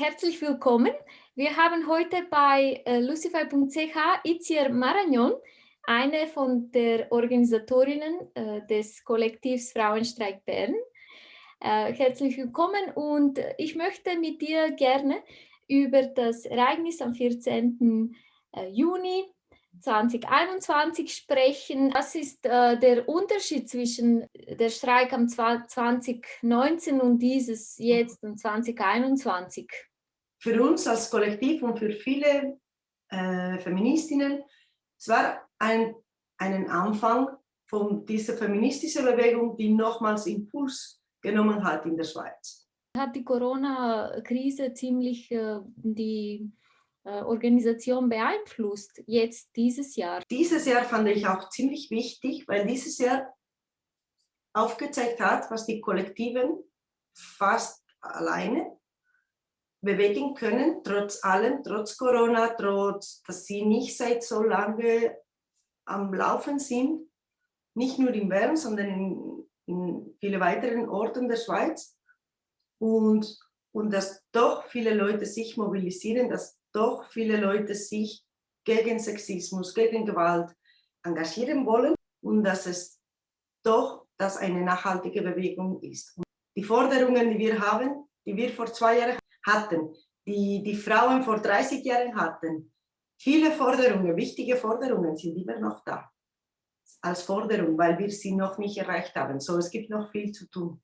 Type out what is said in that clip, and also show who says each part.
Speaker 1: herzlich willkommen. Wir haben heute bei äh, lucify.ch Itziar Maragnon, eine von der Organisatorinnen äh, des Kollektivs Frauenstreik Bern. Äh, herzlich willkommen und ich möchte mit dir gerne über das Ereignis am 14. Äh, Juni 2021 sprechen. Was ist äh, der Unterschied zwischen der Streik am 2019 und dieses jetzt und 2021?
Speaker 2: Für uns als Kollektiv und für viele äh, Feministinnen, es war ein einen Anfang von dieser feministischen Bewegung, die nochmals Impuls genommen hat in der Schweiz.
Speaker 1: Hat die Corona-Krise ziemlich äh, die äh, Organisation beeinflusst, jetzt dieses Jahr?
Speaker 2: Dieses Jahr fand ich auch ziemlich wichtig, weil dieses Jahr aufgezeigt hat, was die Kollektiven fast alleine bewegen können, trotz allem, trotz Corona, trotz, dass sie nicht seit so lange am Laufen sind, nicht nur in Bern, sondern in, in viele weiteren Orten der Schweiz. Und, und dass doch viele Leute sich mobilisieren, dass doch viele Leute sich gegen Sexismus, gegen Gewalt engagieren wollen und dass es doch dass eine nachhaltige Bewegung ist. Und die Forderungen, die wir haben, die wir vor zwei Jahren hatten, die die Frauen vor 30 Jahren hatten, viele Forderungen, wichtige Forderungen sind immer noch da als Forderung, weil wir sie noch nicht erreicht haben. So, es gibt noch viel zu tun.